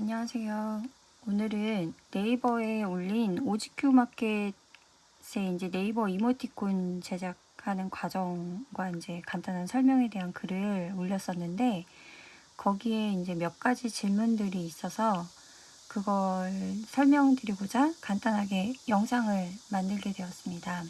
안녕하세요. 오늘은 네이버에 올린 오지큐 마켓에 이제 네이버 이모티콘 제작하는 과정과 이제 간단한 설명에 대한 글을 올렸었는데 거기에 이제 몇 가지 질문들이 있어서 그걸 설명드리고자 간단하게 영상을 만들게 되었습니다.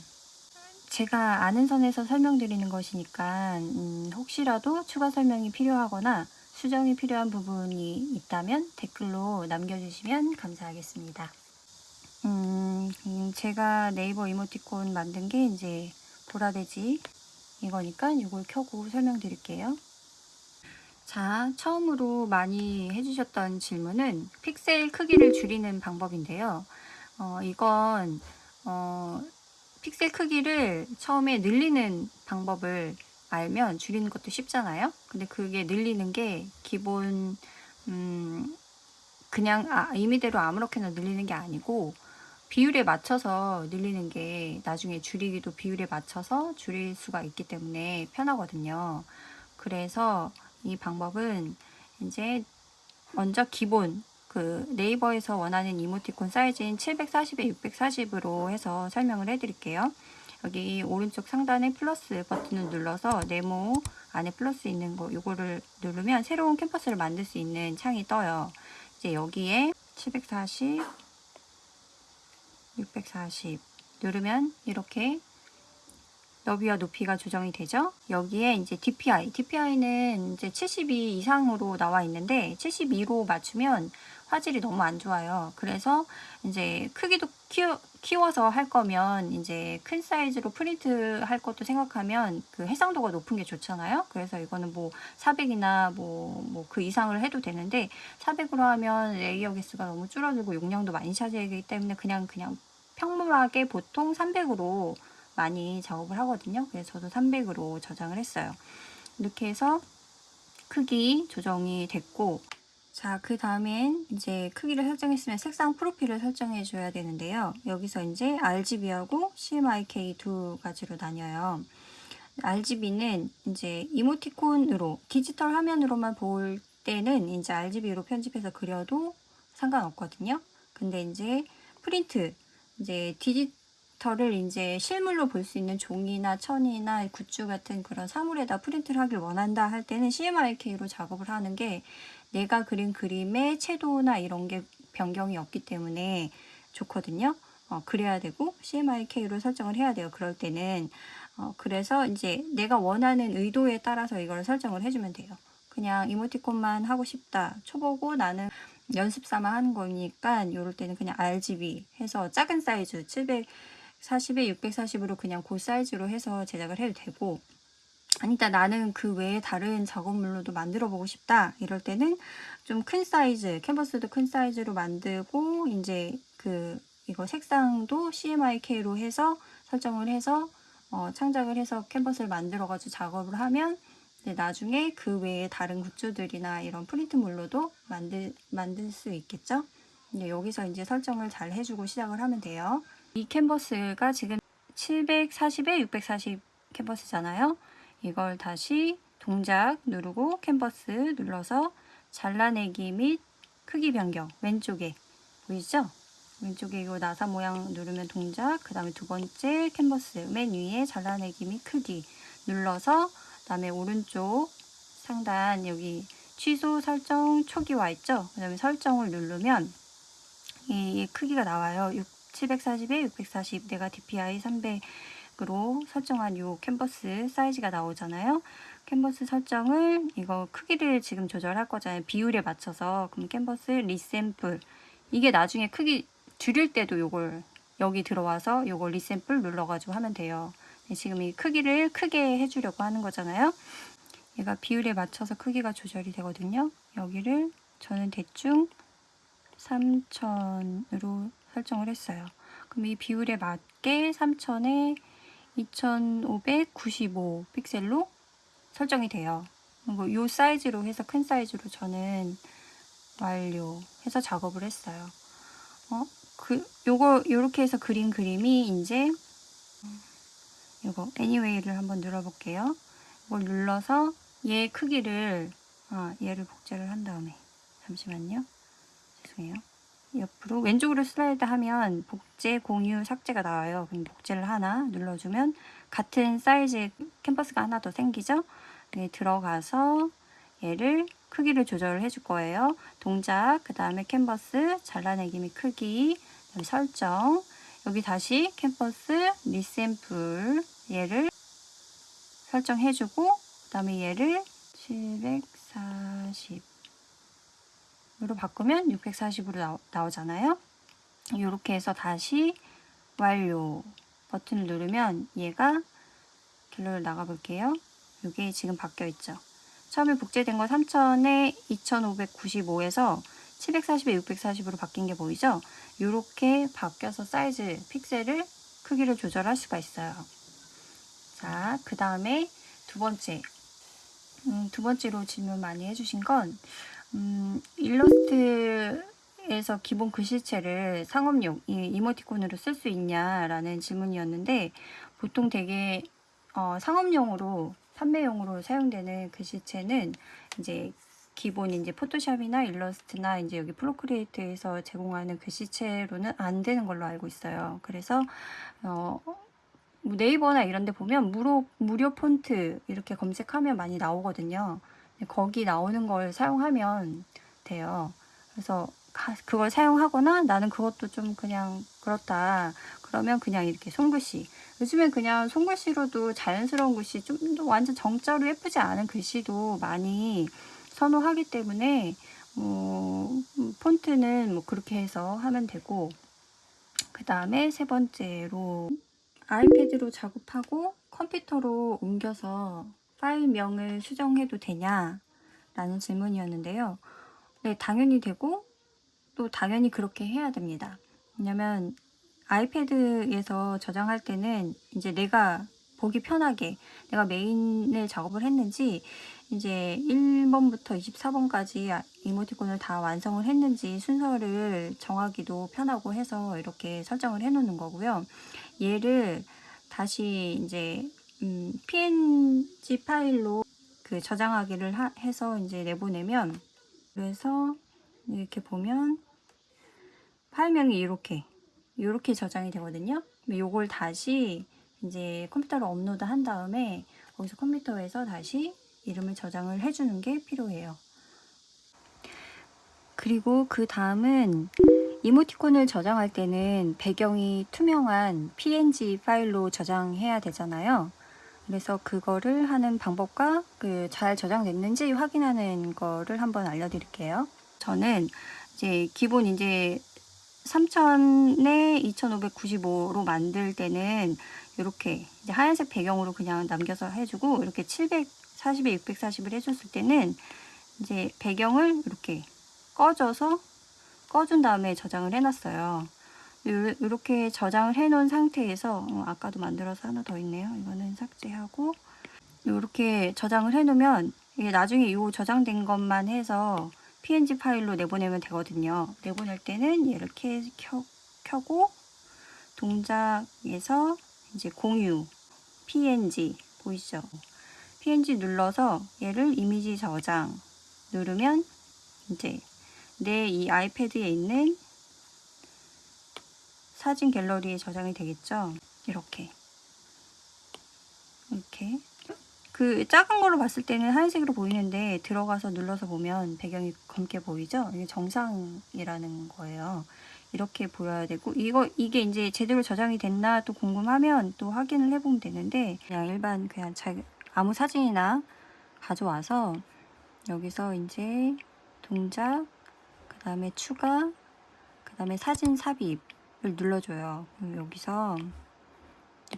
제가 아는 선에서 설명드리는 것이니까 음, 혹시라도 추가 설명이 필요하거나 수정이 필요한 부분이 있다면 댓글로 남겨주시면 감사하겠습니다. 음, 음, 제가 네이버 이모티콘 만든 게 이제 보라돼지 이거니까 이걸 켜고 설명드릴게요. 자, 처음으로 많이 해주셨던 질문은 픽셀 크기를 줄이는 방법인데요. 어, 이건 어, 픽셀 크기를 처음에 늘리는 방법을 알면 줄이는 것도 쉽잖아요. 근데 그게 늘리는 게 기본 음 그냥 아, 임의대로 아무렇게나 늘리는 게 아니고 비율에 맞춰서 늘리는 게 나중에 줄이기도 비율에 맞춰서 줄일 수가 있기 때문에 편하거든요. 그래서 이 방법은 이제 먼저 기본 그 네이버에서 원하는 이모티콘 사이즈인 740에 640으로 해서 설명을 해드릴게요. 여기 오른쪽 상단에 플러스 버튼을 눌러서 네모 안에 플러스 있는 거 요거를 누르면 새로운 캠퍼스를 만들 수 있는 창이 떠요. 이제 여기에 740, 640 누르면 이렇게 너비와 높이가 조정이 되죠. 여기에 이제 DPI, DPI는 이제 72 이상으로 나와 있는데 72로 맞추면 화질이 너무 안 좋아요. 그래서 이제 크기도 키워, 키워서 할 거면 이제 큰 사이즈로 프린트 할 것도 생각하면 그 해상도가 높은 게 좋잖아요. 그래서 이거는 뭐 400이나 뭐, 뭐 그 이상을 해도 되는데 400으로 하면 레이어 개수가 너무 줄어들고 용량도 많이 차지하기 때문에 그냥 그냥 평범하게 보통 300으로 많이 작업을 하거든요. 그래서 저도 300으로 저장을 했어요. 이렇게 해서 크기 조정이 됐고 자, 그 다음엔 이제 크기를 설정했으면 색상 프로필을 설정해 줘야 되는데요. 여기서 이제 RGB하고 CMYK 두 가지로 나뉘어요. RGB는 이제 이모티콘으로 디지털 화면으로만 볼 때는 이제 RGB로 편집해서 그려도 상관없거든요. 근데 이제 프린트 이제 디지털을 이제 실물로 볼 수 있는 종이나 천이나 굿즈 같은 그런 사물에다 프린트를 하길 원한다 할 때는 CMYK로 작업을 하는 게 내가 그린 그림의 채도나 이런 게 변경이 없기 때문에 좋거든요. 어, 그래야 되고 CMYK로 설정을 해야 돼요. 그럴 때는 어, 그래서 이제 내가 원하는 의도에 따라서 이걸 설정을 해주면 돼요. 그냥 이모티콘만 하고 싶다. 초보고 나는 연습 삼아 하는 거니까 이럴 때는 그냥 RGB 해서 작은 사이즈 740에 640으로 그냥 그 사이즈로 해서 제작을 해도 되고 아니다 나는 그 외에 다른 작업물로도 만들어 보고 싶다 이럴 때는 좀 큰 사이즈 캔버스도 큰 사이즈로 만들고 이제 그 이거 색상도 CMYK로 해서 설정을 해서 어, 창작을 해서 캔버스를 만들어 가지고 작업을 하면 나중에 그 외에 다른 굿즈들이나 이런 프린트물로도 만들, 만들 수 있겠죠? 네, 여기서 이제 설정을 잘 해주고 시작을 하면 돼요 이 캔버스가 지금 740에 640 캔버스잖아요 이걸 다시 동작 누르고 캔버스 눌러서 잘라내기 및 크기 변경 왼쪽에 보이죠? 왼쪽에 이 나사 모양 누르면 동작 그 다음에 두 번째 캔버스 맨 위에 잘라내기 및 크기 눌러서 그 다음에 오른쪽 상단 여기 취소 설정 초기화 있죠? 그 다음에 설정을 누르면 이, 이 크기가 나와요 6, 740에 640 내가 DPI 300 으로 설정한 이 캔버스 사이즈가 나오잖아요. 캔버스 설정을 이거 크기를 지금 조절할 거잖아요. 비율에 맞춰서 그럼 캔버스 resample 이게 나중에 크기 줄일 때도 이걸 여기 들어와서 이걸 resample 눌러가지고 하면 돼요. 네, 지금 이 크기를 크게 해주려고 하는 거잖아요. 얘가 비율에 맞춰서 크기가 조절이 되거든요. 여기를 저는 대충 3000으로 설정을 했어요. 그럼 이 비율에 맞게 3000에 2595 픽셀로 설정이 돼요. 이 사이즈로 해서 큰 사이즈로 저는 완료해서 작업을 했어요. 어? 그, 요거, 요렇게 해서 그린 그림이 이제, 요거, anyway를 한번 눌러볼게요. 이걸 눌러서 얘 크기를, 아, 얘를 복제를 한 다음에, 잠시만요. 죄송해요. 옆으로 왼쪽으로 슬라이드 하면 복제, 공유, 삭제가 나와요. 그럼 복제를 하나 눌러주면 같은 사이즈의 캔버스가 하나 더 생기죠? 네, 들어가서 얘를 크기를 조절을 해줄 거예요. 동작, 그 다음에 캔버스, 잘라내기 및 크기, 설정, 여기 다시 캔버스, resample 얘를 설정해주고 그 다음에 얘를 740 으로 바꾸면 640으로 나오, 나오잖아요. 이렇게 해서 다시 완료 버튼을 누르면 얘가 갤러리 나가 볼게요. 이게 지금 바뀌어 있죠. 처음에 복제된 거 3000에 2595에서 740에 640으로 바뀐 게 보이죠? 이렇게 바뀌어서 사이즈, 픽셀을 크기를 조절할 수가 있어요. 자, 그 다음에 두 번째. 음, 두 번째로 질문 많이 해주신 건 음, 일러스트에서 기본 글씨체를 상업용, 이 이모티콘으로 쓸 수 있냐라는 질문이었는데 보통 되게 어, 상업용으로 판매용으로 사용되는 글씨체는 이제 기본 이제 포토샵이나 일러스트나 이제 여기 Procreate에서 제공하는 글씨체로는 안 되는 걸로 알고 있어요. 그래서 어, 뭐 네이버나 이런 데 보면 무료, 무료 폰트 이렇게 검색하면 많이 나오거든요. 거기 나오는 걸 사용하면 돼요. 그래서 가- 그걸 사용하거나 나는 그것도 좀 그냥 그렇다. 그러면 그냥 이렇게 손글씨. 요즘엔 그냥 손글씨로도 자연스러운 글씨, 좀 더 완전 정자로 예쁘지 않은 글씨도 많이 선호하기 때문에 뭐 음, 폰트는 뭐 그렇게 해서 하면 되고 그 다음에 세 번째로 아이패드로 작업하고 컴퓨터로 옮겨서 파일명을 수정해도 되냐? 라는 질문이었는데요. 네, 당연히 되고 또 당연히 그렇게 해야 됩니다. 왜냐면 아이패드에서 저장할 때는 이제 내가 보기 편하게 내가 메인을 작업을 했는지 이제 1번부터 24번까지 이모티콘을 다 완성을 했는지 순서를 정하기도 편하고 해서 이렇게 설정을 해 놓는 거고요. 얘를 다시 이제 음, PNG 파일로 그 저장하기를 하- 해서 이제 내보내면 그래서 이렇게 보면 파일명이 이렇게 이렇게 저장이 되거든요. 요걸 다시 이제 컴퓨터로 업로드 한 다음에 거기서 컴퓨터에서 다시 이름을 저장을 해주는 게 필요해요. 그리고 그 다음은 이모티콘을 저장할 때는 배경이 투명한 PNG 파일로 저장해야 되잖아요. 그래서 그거를 하는 방법과 그 잘 저장됐는지 확인하는 거를 한번 알려드릴게요. 저는 이제 기본 이제 3000에 2595로 만들 때는 이렇게 이제 하얀색 배경으로 그냥 남겨서 해주고 이렇게 740에 640을 해줬을 때는 이제 배경을 이렇게 꺼져서 꺼준 다음에 저장을 해놨어요. 요- 이렇게 저장을 해놓은 상태에서 어, 아까도 만들어서 하나 더 있네요. 이거는 삭제하고 이렇게 저장을 해놓으면 이게 나중에 이 저장된 것만 해서 PNG 파일로 내보내면 되거든요. 내보낼 때는 얘를 켜, 켜, 켜고 동작에서 이제 공유 PNG 보이시죠? PNG 눌러서 얘를 이미지 저장 누르면 이제 내 이 아이패드에 있는 사진 갤러리에 저장이 되겠죠. 이렇게 이렇게 그 작은 걸로 봤을 때는 하얀색으로 보이는데 들어가서 눌러서 보면 배경이 검게 보이죠? 이게 정상이라는 거예요. 이렇게 보여야 되고 이거 이게 이제 제대로 저장이 됐나 또 궁금하면 또 확인을 해보면 되는데 그냥 일반 그냥 자, 아무 사진이나 가져와서 여기서 이제 동작 그 다음에 추가 그 다음에 사진 삽입을 눌러줘요. 그럼 여기서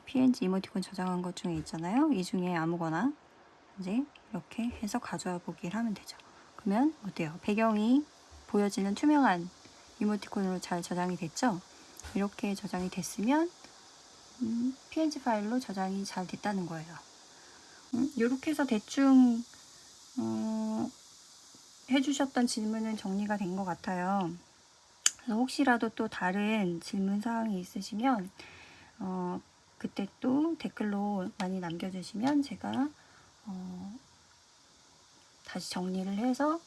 PNG 이모티콘 저장한 것 중에 있잖아요. 이 중에 아무거나 이제 이렇게 해서 가져와 보기를 하면 되죠. 그러면 어때요? 배경이 보여지는 투명한 이모티콘으로 잘 저장이 됐죠? 이렇게 저장이 됐으면 음, PNG 파일로 저장이 잘 됐다는 거예요. 음, 이렇게 해서 대충 어, 해주셨던 질문은 정리가 된 것 같아요. 혹시라도 또 다른 질문 사항이 있으시면 어, 그때 또 댓글로 많이 남겨주시면 제가 어, 다시 정리를 해서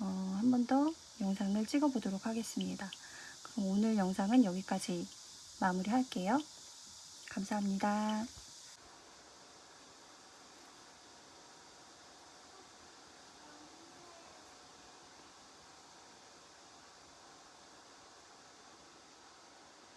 어, 한 번 더 영상을 찍어 보도록 하겠습니다. 그럼 오늘 영상은 여기까지 마무리할게요. 감사합니다.